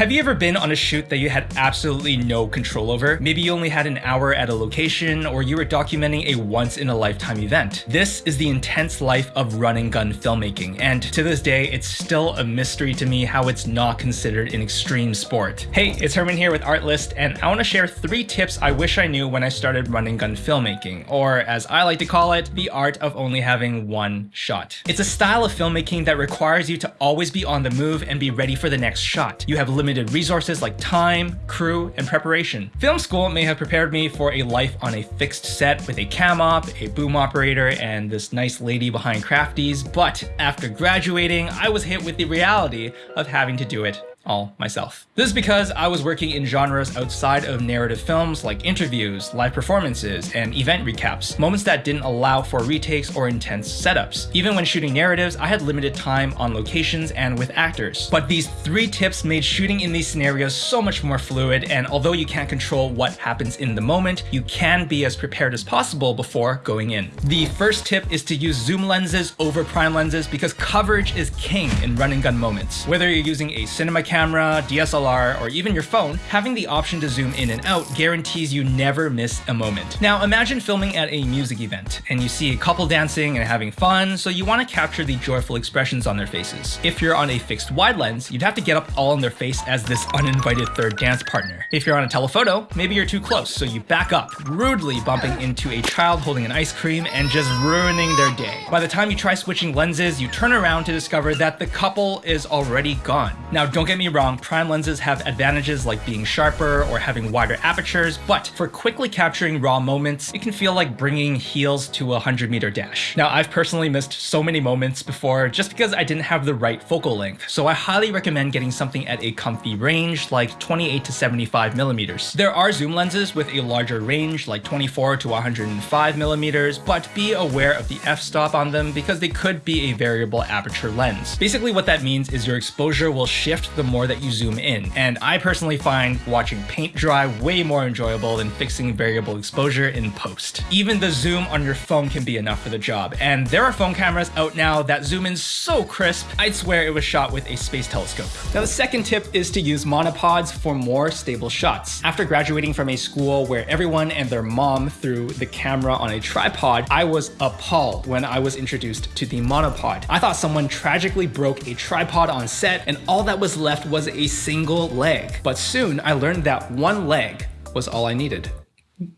Have you ever been on a shoot that you had absolutely no control over? Maybe you only had an hour at a location, or you were documenting a once-in-a-lifetime event. This is the intense life of run and gun filmmaking, and to this day, it's still a mystery to me how it's not considered an extreme sport. Hey, it's Herman here with Artlist, and I want to share three tips I wish I knew when I started run and gun filmmaking, or as I like to call it, the art of only having one shot. It's a style of filmmaking that requires you to always be on the move and be ready for the next shot. You have limited resources like time, crew, and preparation. Film school may have prepared me for a life on a fixed set with a cam op, a boom operator, and this nice lady behind crafties, but after graduating, I was hit with the reality of having to do it all myself. This is because I was working in genres outside of narrative films like interviews, live performances, and event recaps, moments that didn't allow for retakes or intense setups. Even when shooting narratives, I had limited time on locations and with actors. But these three tips made shooting in these scenarios so much more fluid, and although you can't control what happens in the moment, you can be as prepared as possible before going in. The first tip is to use zoom lenses over prime lenses because coverage is king in run and gun moments. Whether you're using a cinema camera, DSLR, or even your phone, having the option to zoom in and out guarantees you never miss a moment. Now imagine filming at a music event, and you see a couple dancing and having fun, so you want to capture the joyful expressions on their faces. If you're on a fixed wide lens, you'd have to get up all in their face as this uninvited third dance partner. If you're on a telephoto, maybe you're too close, so you back up, rudely bumping into a child holding an ice cream and just ruining their day. By the time you try switching lenses, you turn around to discover that the couple is already gone. Now don't get me wrong, prime lenses have advantages like being sharper or having wider apertures, but for quickly capturing raw moments, it can feel like bringing heels to a 100 meter dash. Now, I've personally missed so many moments before just because I didn't have the right focal length, so I highly recommend getting something at a comfy range like 28 to 75 millimeters. There are zoom lenses with a larger range like 24 to 105 millimeters, but be aware of the f-stop on them because they could be a variable aperture lens. Basically what that means is your exposure will shift the more that you zoom in. And I personally find watching paint dry way more enjoyable than fixing variable exposure in post. Even the zoom on your phone can be enough for the job. And there are phone cameras out now that zoom in so crisp, I'd swear it was shot with a space telescope. Now the second tip is to use monopods for more stable shots. After graduating from a school where everyone and their mom threw the camera on a tripod, I was appalled when I was introduced to the monopod. I thought someone tragically broke a tripod on set and all that was left was a single leg. But soon I learned that one leg was all I needed.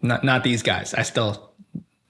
Not, not these guys. I still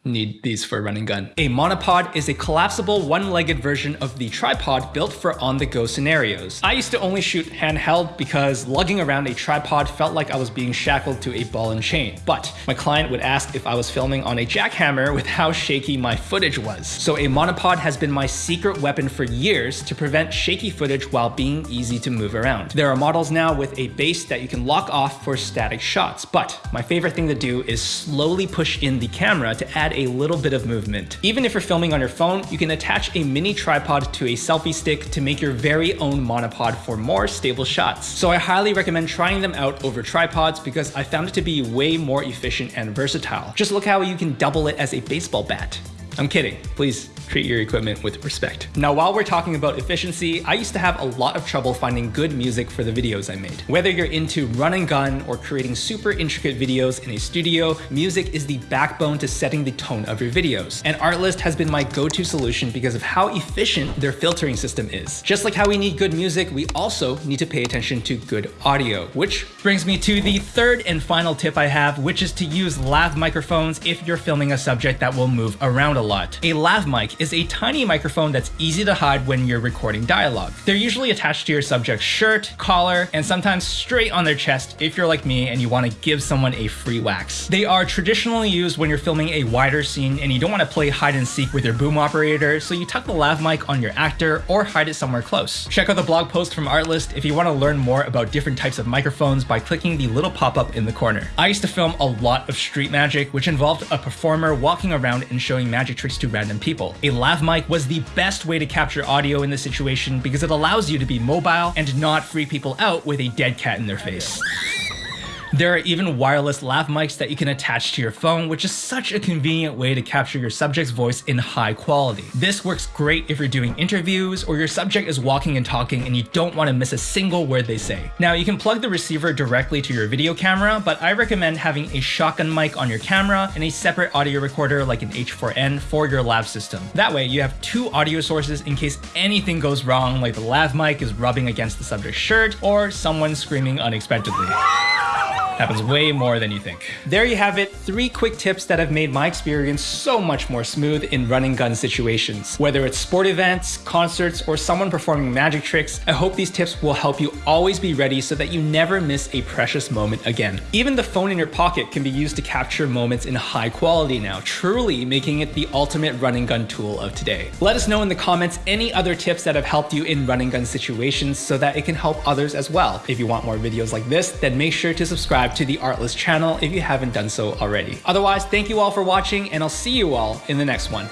need these for running gun. A monopod is a collapsible one-legged version of the tripod built for on-the-go scenarios. I used to only shoot handheld because lugging around a tripod felt like I was being shackled to a ball and chain. But my client would ask if I was filming on a jackhammer with how shaky my footage was. So a monopod has been my secret weapon for years to prevent shaky footage while being easy to move around. There are models now with a base that you can lock off for static shots, but my favorite thing to do is slowly push in the camera to add add a little bit of movement. Even if you're filming on your phone, you can attach a mini tripod to a selfie stick to make your very own monopod for more stable shots. So I highly recommend trying them out over tripods because I found it to be way more efficient and versatile. Just look how you can double it as a baseball bat. I'm kidding, please treat your equipment with respect. Now, while we're talking about efficiency, I used to have a lot of trouble finding good music for the videos I made. Whether you're into run and gun or creating super intricate videos in a studio, music is the backbone to setting the tone of your videos. And Artlist has been my go-to solution because of how efficient their filtering system is. Just like how we need good music, we also need to pay attention to good audio, which brings me to the third and final tip I have, which is to use lav microphones if you're filming a subject that will move around a lot. A lav mic is a tiny microphone that's easy to hide when you're recording dialogue. They're usually attached to your subject's shirt, collar, and sometimes straight on their chest if you're like me and you want to give someone a free wax. They are traditionally used when you're filming a wider scene and you don't want to play hide and seek with your boom operator, so you tuck the lav mic on your actor or hide it somewhere close. Check out the blog post from Artlist if you want to learn more about different types of microphones by clicking the little pop-up in the corner. I used to film a lot of street magic, which involved a performer walking around and showing magic tricks to random people. A lav mic was the best way to capture audio in this situation because it allows you to be mobile and not freak people out with a dead cat in their face. There are even wireless lav mics that you can attach to your phone, which is such a convenient way to capture your subject's voice in high quality. This works great if you're doing interviews or your subject is walking and talking and you don't want to miss a single word they say. Now you can plug the receiver directly to your video camera, but I recommend having a shotgun mic on your camera and a separate audio recorder like an H4n for your lav system. That way you have two audio sources in case anything goes wrong like the lav mic is rubbing against the subject's shirt or someone screaming unexpectedly. Happens way more than you think. There you have it, three quick tips that have made my experience so much more smooth in running gun situations. Whether it's sport events, concerts, or someone performing magic tricks, I hope these tips will help you always be ready so that you never miss a precious moment again. Even the phone in your pocket can be used to capture moments in high quality now, truly making it the ultimate running gun tool of today. Let us know in the comments any other tips that have helped you in running gun situations so that it can help others as well. If you want more videos like this, then make sure to subscribe subscribe to the Artlist channel if you haven't done so already. Otherwise, thank you all for watching and I'll see you all in the next one.